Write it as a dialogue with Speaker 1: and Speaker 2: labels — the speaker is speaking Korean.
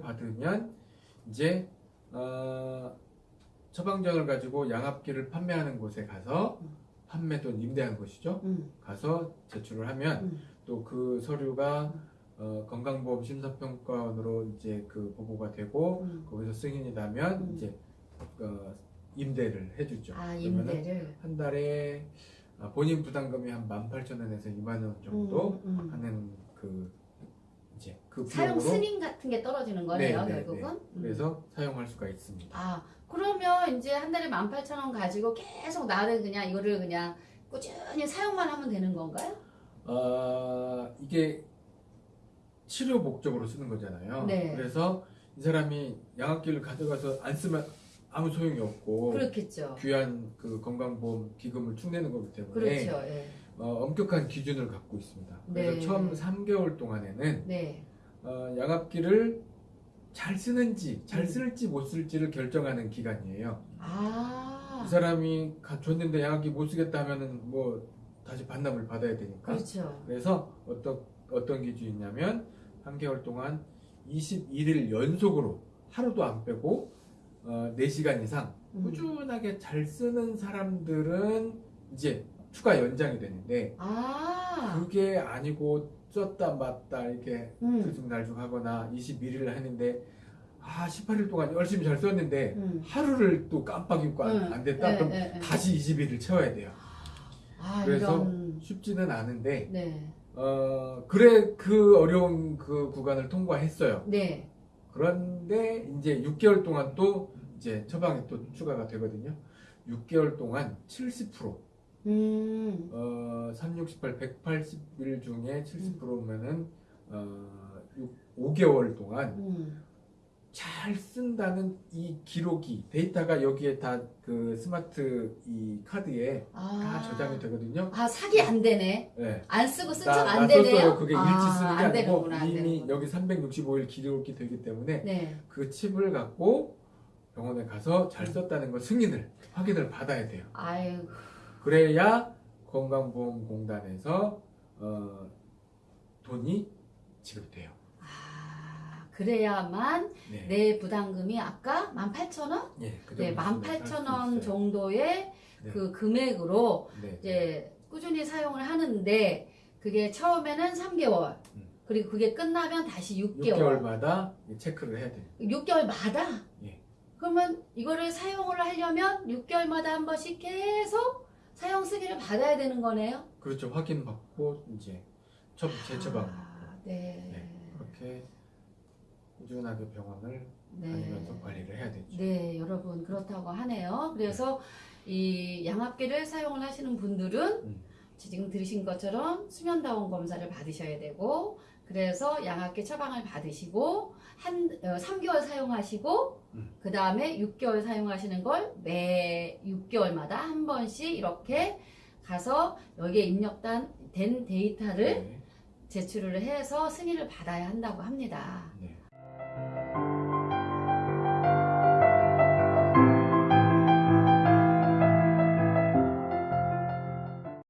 Speaker 1: 받으면 이제 어, 처방전을 가지고 양압기를 판매하는 곳에 가서
Speaker 2: 음.
Speaker 1: 판매 또는 임대하는 곳이죠.
Speaker 2: 음,
Speaker 1: 가서 제출을 하면
Speaker 2: 음.
Speaker 1: 또그 서류가 어, 건강보험 심사평가원으로 이제 그 보고가 되고
Speaker 2: 음.
Speaker 1: 거기서 승인이 나면
Speaker 2: 음.
Speaker 1: 이제 어, 임대를 해주죠.
Speaker 2: 아 임대를
Speaker 1: 한 달에 아, 본인 부담금이 한 18,000원에서 2만 원 정도
Speaker 2: 음, 음.
Speaker 1: 하는 그 이제 그
Speaker 2: 사용 승인 같은 게 떨어지는 거네요
Speaker 1: 네, 네,
Speaker 2: 결국은
Speaker 1: 네.
Speaker 2: 음.
Speaker 1: 그래서 사용할 수가 있습니다.
Speaker 2: 아 그러면 이제 한 달에 18,000원 가지고 계속 나를 그냥 이거를 그냥 꾸준히 사용만 하면 되는 건가요?
Speaker 1: 아 이게 치료 목적으로 쓰는 거잖아요.
Speaker 2: 네.
Speaker 1: 그래서 이 사람이 양압기를 가져가서 안 쓰면 아무 소용이 없고
Speaker 2: 그렇겠죠.
Speaker 1: 귀한 그 건강보험 기금을 축내는 거기 때문에
Speaker 2: 그렇죠. 예.
Speaker 1: 어, 엄격한 기준을 갖고 있습니다. 그래서
Speaker 2: 네.
Speaker 1: 처음 3개월 동안에는
Speaker 2: 네.
Speaker 1: 어, 양압기를 잘 쓰는지 잘
Speaker 2: 음.
Speaker 1: 쓸지 못 쓸지를 결정하는 기간이에요.
Speaker 2: 아
Speaker 1: 이 사람이 가- 줬는데 양압기 못 쓰겠다 하면은 뭐 다시 반납을 받아야 되니까.
Speaker 2: 그렇죠.
Speaker 1: 그래서 어떤 어떤 기준이냐면 3개월 동안 21일 연속으로 하루도 안 빼고 어, 4시간 이상
Speaker 2: 음.
Speaker 1: 꾸준하게 잘 쓰는 사람들은 이제 추가 연장이 되는데
Speaker 2: 아
Speaker 1: 그게 아니고 썼다 맞다 이렇게
Speaker 2: 음.
Speaker 1: 들쑥날쑥 하거나 21일을 했는데 아 18일 동안 열심히 잘 썼는데
Speaker 2: 음.
Speaker 1: 하루를 또 깜빡 잊고 안,
Speaker 2: 음.
Speaker 1: 안 됐다
Speaker 2: 네,
Speaker 1: 그럼
Speaker 2: 네, 네.
Speaker 1: 다시 20일을 채워야 돼요
Speaker 2: 아
Speaker 1: 그래서
Speaker 2: 이런
Speaker 1: 쉽지는 않은데
Speaker 2: 네.
Speaker 1: 어 그래 그 어려운 그 구간을 통과했어요
Speaker 2: 네.
Speaker 1: 그런데 이제 6개월 동안 또 이제 처방이 또 추가가 되거든요 6개월 동안 70%
Speaker 2: 음.
Speaker 1: 어, 3, 68, 180일 중에 70%면은 어, 5개월 동안
Speaker 2: 음.
Speaker 1: 잘 쓴다는 이 기록이 데이터가 여기에 다 그 스마트 이 카드에
Speaker 2: 아.
Speaker 1: 다 저장이 되거든요.
Speaker 2: 아 사기 안 되네.
Speaker 1: 네.
Speaker 2: 안 쓰고 쓴척
Speaker 1: 나, 안나
Speaker 2: 되네요.
Speaker 1: 그게
Speaker 2: 아,
Speaker 1: 일치 쓰는
Speaker 2: 게안
Speaker 1: 아니고
Speaker 2: 되는구나, 안
Speaker 1: 이미. 여기 365일 기록이 되기 때문에
Speaker 2: 네.
Speaker 1: 그 칩을 갖고 병원에 가서 잘 썼다는 걸 승인을 확인을 받아야 돼요.
Speaker 2: 아유.
Speaker 1: 그래야 건강보험공단에서 어, 돈이 지급돼요.
Speaker 2: 아 그래야만
Speaker 1: 네.
Speaker 2: 내 부담금이 아까 18,000원?
Speaker 1: 예, 그
Speaker 2: 네,
Speaker 1: 정도 수준에서 할수
Speaker 2: 18,000원
Speaker 1: 있어요.
Speaker 2: 정도의
Speaker 1: 네.
Speaker 2: 그 금액으로
Speaker 1: 네.
Speaker 2: 이제 꾸준히 사용을 하는데 그게 처음에는 3개월
Speaker 1: 음.
Speaker 2: 그리고 그게 끝나면 다시 6개월
Speaker 1: 6개월마다 체크를 해야 돼요.
Speaker 2: 6개월마다?
Speaker 1: 예.
Speaker 2: 그러면 이거를 사용을 하려면 6개월마다 한 번씩 계속 사용 승인을 받아야 되는 거네요?
Speaker 1: 그렇죠. 확인받고 이제 처, 재처방
Speaker 2: 아, 네.
Speaker 1: 네. 그렇게 꾸준하게 병원을
Speaker 2: 네.
Speaker 1: 다니면서 관리를 해야 되죠.
Speaker 2: 네, 여러분 그렇다고 하네요. 그래서 이 양압기를 사용을 하시는 분들은
Speaker 1: 음.
Speaker 2: 지금 들으신 것처럼 수면다원 검사를 받으셔야 되고 그래서 양압기 처방을 받으시고 한 어, 3개월 사용하시고
Speaker 1: 음.
Speaker 2: 그 다음에 6개월 사용하시는 걸 매 6개월마다 한 번씩 이렇게 가서 여기에 입력된 된 데이터를
Speaker 1: 네.
Speaker 2: 제출을 해서 승인을 받아야 한다고 합니다.
Speaker 1: 네.